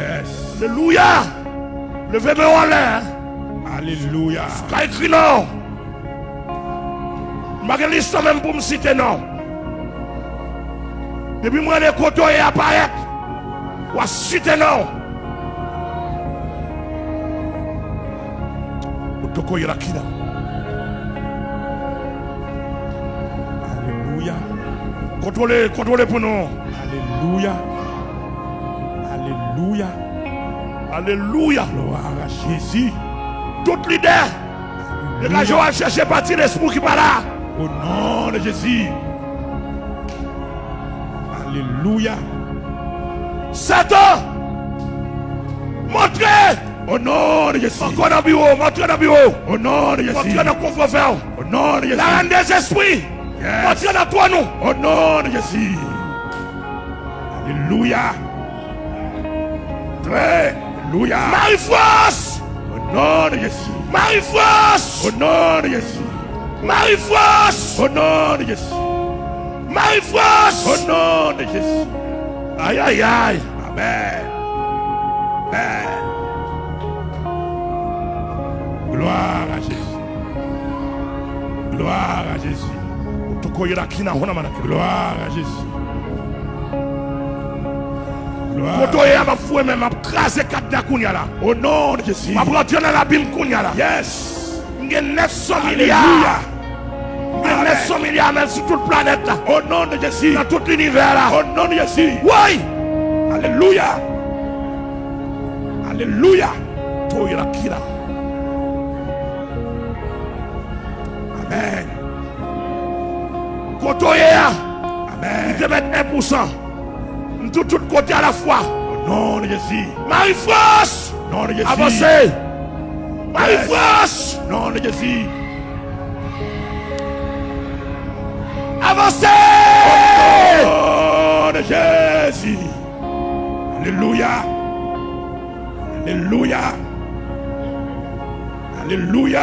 Yes. Alléluia. Levez-moi en l'air. Alléluia. Qu'a écrit non. Je même pour me citer non. Depuis moi, les coteaux et apparaître. Ou à citer non. Otoko Yerakina. Alléluia. Contrôlez, contrôlez pour nous. Alléluia. Alléluia. Alléluia. Gloire à Jésus. Tout leader. Les gars, je vais chercher partir l'esprit qui part là. Au nom de Jésus. Alléluia. Satan. Montrez. Au nom de Jésus. Encore dans le bureau. Montrez dans le bureau. Au nom de Jésus. Montrez dans le confort. Au nom de Jésus. La reine des esprits. Yes. Montrez dans toi nous. Au nom de Jésus. Alléluia. Alléluia. Marie-France. Au nom de Jésus. Marie-France. Au nom de Jésus. Marie-France. Au nom de Jésus. Marie-France. Au nom de Jésus. Aïe, aïe, aïe. Amen. Amen. Gloire à Jésus. Gloire à Jésus. Otoko Yerakina. Hona manake. Gloire à Jésus. Koto m'a foué même, m'a crasé. Au nom de Jésus. M'a dans la. Yes. M'gen 900 Alléluia. milliards. M'gen Amen. 900 milliards même sur toute planète là. Au nom de Jésus. Dans tout l'univers là. Au nom de Jésus. Oui. Alléluia. Alléluia. Amen. Koto ya. Amen. te mettre 1%. Tout tout côté à la fois. Au nom de Jésus. Marie-France. Nom de Jésus. Avancez. Marie-France. Nom de Jésus. Avancez. Au nom de Jésus. Alléluia. Alléluia. Alléluia.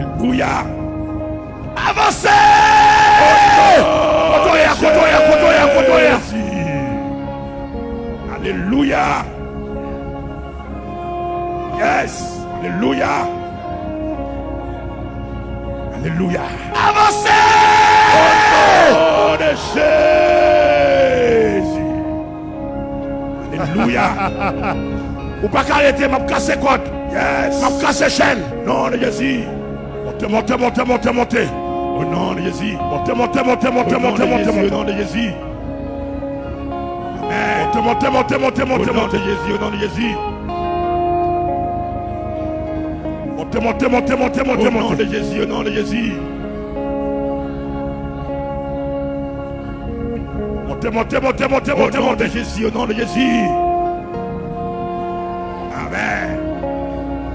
Alléluia. Avancez. Kotoya, kotoya, kotoya. Alléluia. Yes. Alléluia. Alléluia. Avancez. De Jésus. Alléluia. Ou pas qu'arrêter, m'a cassé côte. Yes. M'a cassé chaîne. Nom de Jésus. Montez, montez, montez, montez, montez. Au nom de Jésus. Montez, montez, montez, montez, Au nom montez, montez, Jésus. Au montez. nom de Jésus. Amen. Montez, montez, montez, montez, Au montez, nom de montez. Jésus. Au nom de Jésus. Montez, montez, montez, montez, Au montez, nom montez. de Jésus. Au nom de Jésus. Montez, montez, montez, montez, Au montez, nom de montez. Jésus. Au nom de Jésus. Amen.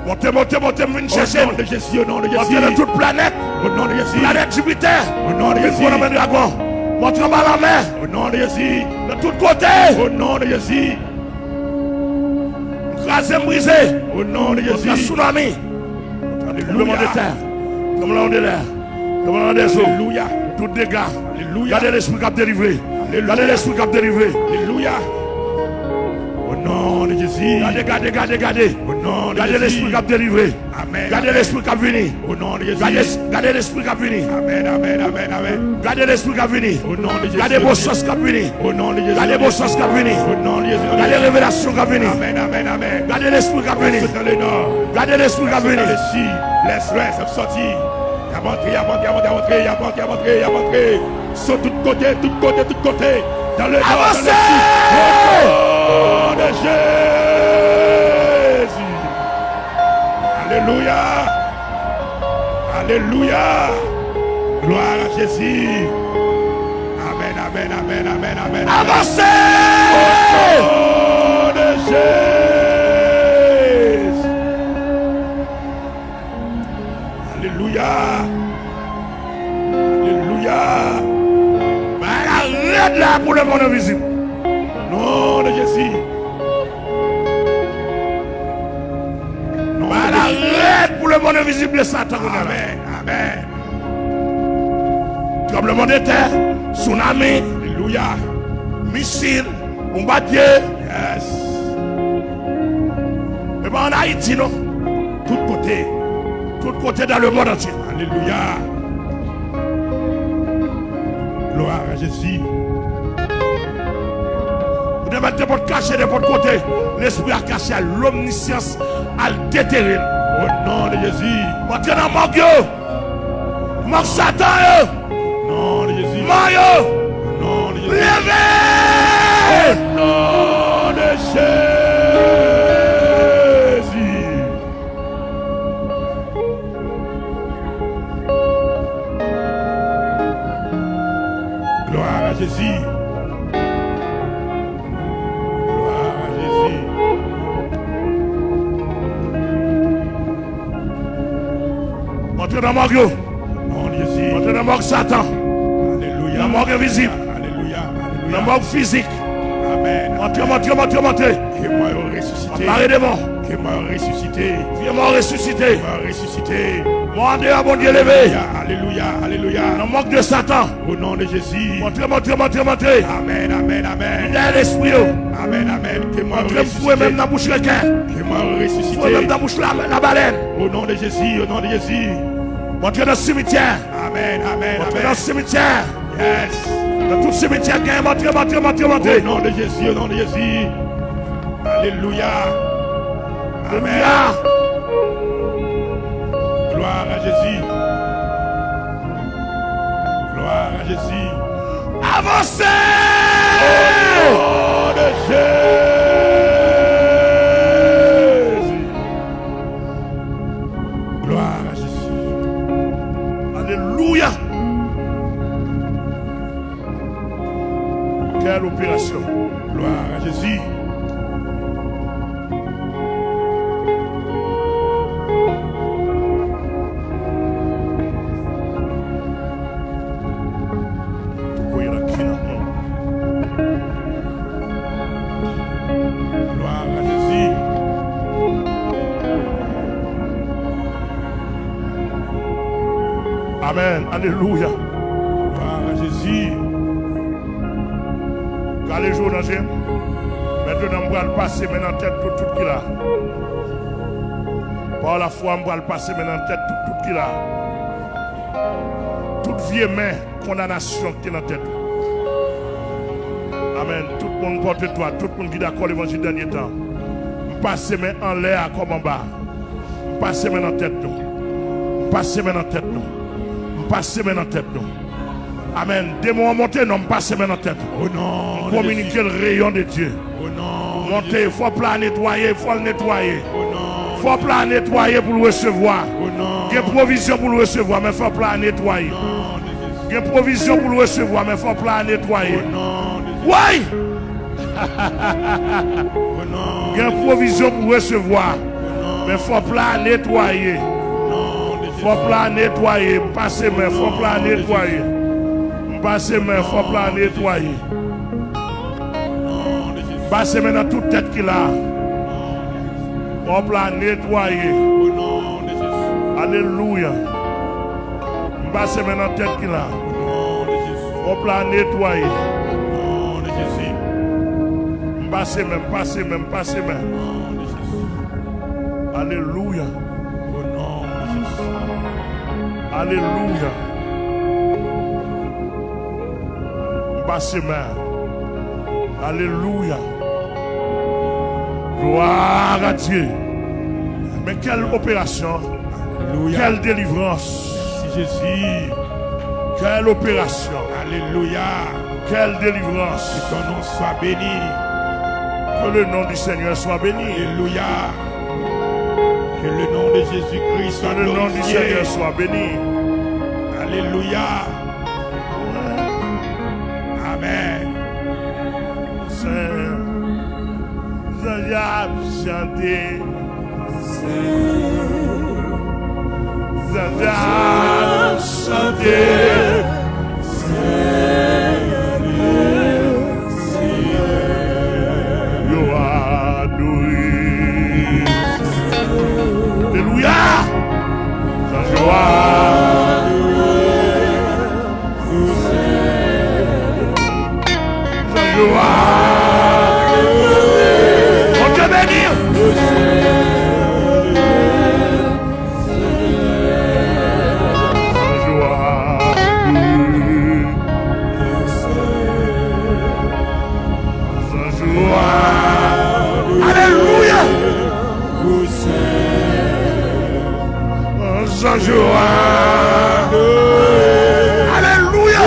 Montez, montez, montez, venez Au nom de Jésus. Au nom de Montez Jésus. toute planète. Au nom de Jésus. Planète Jupiter. Au nom de Jésus. un dragon. Montrez en bas la mer. Au nom de Jésus. De tous côtés. Au nom de Jésus. Crasé, brisé. Au nom de Jésus. tsunami. Tremblement de terre. Tremblement de l'air. Tremblement des eaux. Alléluia. Tout dégâts. Alléluia. L'esprit qui a. Gardez l'esprit qui a délivré. Alléluia. Au nom de Jésus. Gardez, gardez, gardez, gardez. Au nom de Gardez l'esprit qui a délivré. Amen. Gardez l'esprit qui a venu. Au nom de Jésus. Gardez, gardez l'esprit qui a venu. Amen, amen, amen, amen. Gardez l'esprit qui a venu. Au nom de Jésus. Gardez vos sens qui a venu. Au nom de Jésus. Gardez vos sens qui a venu. Au nom de Jésus. Gardez révélation qui a venu. Amen, amen, amen. Gardez l'esprit qui a venu. Dans le nord. Gardez l'esprit qui a venu. L'est, l'ouest, c'est sorti. Il a montré, il a montré, il a montré, il a montré, il a montré, il a montré. Sur tous côtés, tous côtés, tous côtés. Dans le nord, dans le sud. Nom de Jésus. Alléluia. Alléluia. Gloire à Jésus. Amen, amen, amen, amen, amen. amen. Avancez! Au nom de Jésus. Alléluia. Alléluia. Ben, arrête là pour le monde invisible. Nom de Jésus. Nom Ben, de Jésus. arrête pour le monde invisible Satan. Amen. Amen. Tremblement de terre, tsunami, Alléluia. missile, Dieu. Yes. Et pas en Haïti, non. Tout côté. Tout côté dans le monde entier. Alléluia. Gloire à Jésus. Devez mettre pour cacher de votre côté. L'esprit a caché à l'omniscience, à déterrer. Au nom de Jésus. Entrez dans Dieu. Manque Satan, nom de Jésus. Mario. Au nom de Jésus. Levez. Au nom de Jésus. Gloire à Jésus. Entrez dans mon Dieu. Au nom de Jésus. Entrez dans mon Satan. Alléluia. Mon invisible. Alléluia. Dans Alléluia. mon physique. Amen. Entrez, entrez, entrez, entrez. Que moi ressuscité. Parlez de moi. Que moi ressuscité. Viens moi ressuscité. Moi ressuscité. Mon Dieu, mon Dieu levé. Alléluia. Alléluia. Le manque de Satan. Au nom de Jésus. Montrez, montrez, montrez, montrez. Amen. Amen. Amen. Dans l'esprit. oh. Amen. Amen. Que moi fouet même ressuscité. dans la bouche requin. Que moi Fouet même ressuscité. dans la bouche la, la baleine. Au nom de Jésus. Au nom de Jésus. Montrez dans le cimetière. Amen. Amen. Montrez dans le cimetière. Yes. Dans tout le cimetière, gagne, montrez, montrez, montrez, Au montrez. nom de Jésus. Au nom de Jésus. Alléluia. Amen. Alléluia. Gloire à Jésus. Gloire à Jésus. Avancez. Au nom de Jésus. Opération. Gloire à Jésus. Oui, il Jours dans Jésus, maintenant, on va le passer maintenant en tête tout, tout qui là. Par la foi, on va le passer maintenant en tête tout, tout qui là. Toute vieille main, condamnation qui est dans tête. Amen. Tout le monde porte toi, tout le monde qui est d'accord l'évangile dernier temps. Passez main en l'air comme en bas. Passez main en tête nous. Passez main en tête nous. Passez main en tête nous. Amen. Démon monter, non, passez main en tête. Au nom de Communiquer le rayon de Dieu. Au nom il faut plat nettoyer, il faut le nettoyer. Au nom. Faut plat nettoyer pour le recevoir. Au nom. Il y a provision pour le recevoir, mais il faut plat nettoyer. Il y a provision pour le recevoir, mais il faut plat nettoyer. Au nom. Oui, il y a provision pour recevoir, mais il faut plat nettoyer. Faut plat nettoyer. Passez main, faut plat nettoyer. Basè men fòp la netwaye. Basè men nan tout tèt ki la. Fòp la netwaye. Aleluya. Basè men nan tèt ki la. Fòp la netwaye. Basè men, basè men, basè men. Aleluya. Aleluya. Alléluia. Passez main. Alléluia. Gloire à Dieu. Mais quelle opération. Alléluia. Quelle délivrance. Merci Jésus. Quelle opération. Alléluia. Quelle délivrance. Que ton nom soit béni. Que le nom du Seigneur soit béni. Alléluia. Que le nom de Jésus-Christ soit Que le nom du. Seigneur soit béni. Alléluia. Chanter. Seigneur, chanter. Joie. Alléluia.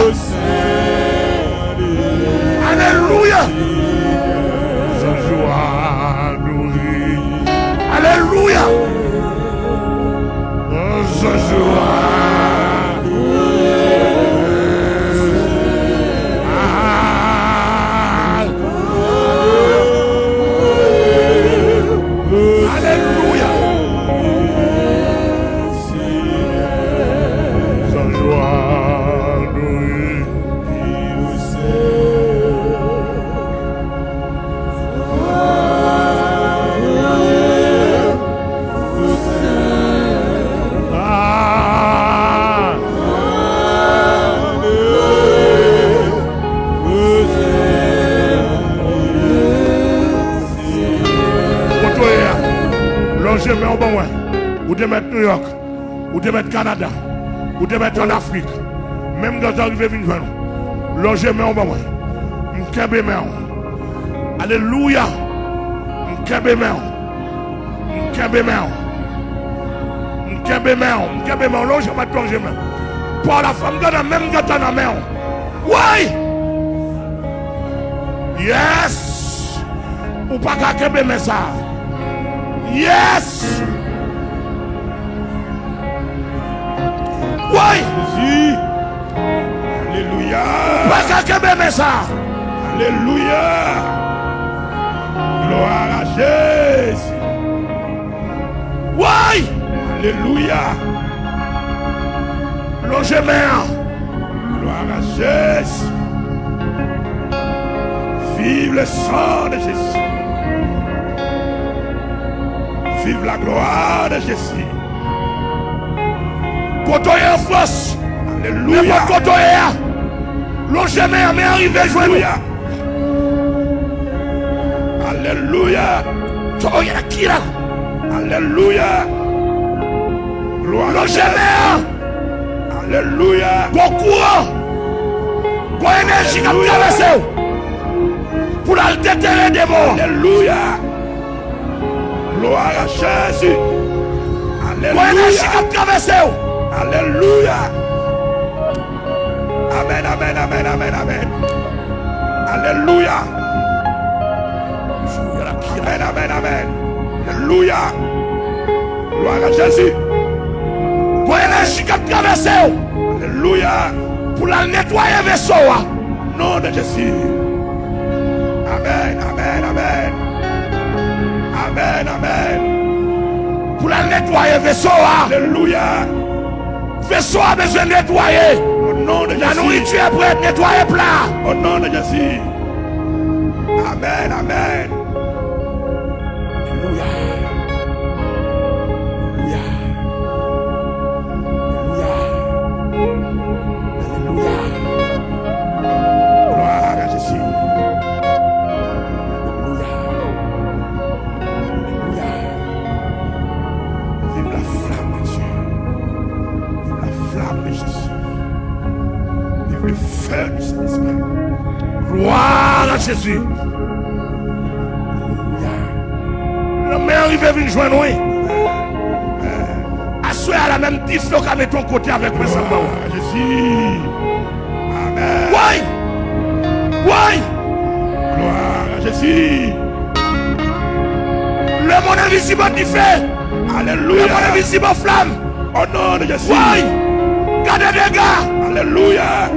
Alléluia. Ou de met New York, ou de met Canada, ou de met en Afrique, même dans arrivé vin jwen nou, longe men ou ban wè, mkebe men ou, Alléluia, mkebe men ou, mkebe men ou, mkebe men ou, mkebe men ou, longe met longe men, pour la femme gana même gata nan men ou, ouais, yes, ou pas qu'à kebe men ça, Yes! Oui! Jésus. Alléluia. Pas qu'à kebe mais ça! Alléluia. Gloire à Jésus. Oui! Alléluia. Gloire à Jésus. Vive le sang de Jésus. Vive la gloire de Jésus. Kotoye en France! Alléluia. N'importe kotoye! Longe main, mais arrivé joindre! Alléluia. Alléluia. Qui là? Alléluia. Gloire Jésus. main! Alléluia. Bon courant! Bon énergie qui a traversé! Pour la déterrer des morts! Alléluia. Gloire à Jésus. Bon énergie qui Alléluia. a traversé! Alléluia. Amen, amen, amen, amen, amen. Alléluia. Amen, amen, amen. Alléluia. Gloire à Jésus. Bon énergie qui a traversé! Alléluia. Pour la nettoyer vaisseau! hein. Nom de Jésus. Amen, amen, amen. Amen, amen. Pour la nettoyer vaisseau! hein. Alléluia. Vaisseau a besoin de nettoyer! Au nom de La nourriture est prête, nettoyer plat! Au nom de Jésus. Amen, amen. Jésus! Le meilleur arrivé vient joindre oui. Assoyez à la même tiflo qu'à mettre ton côté avec moi, à Jésus. Amen. Oui! Oui! Gloire à Jésus. Le monde invisible qui fait! Le Alléluia. monde invisible flamme! Au nom de Jésus. Oui! Gardez des gars! Alléluia.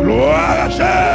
Gloire à Jésus.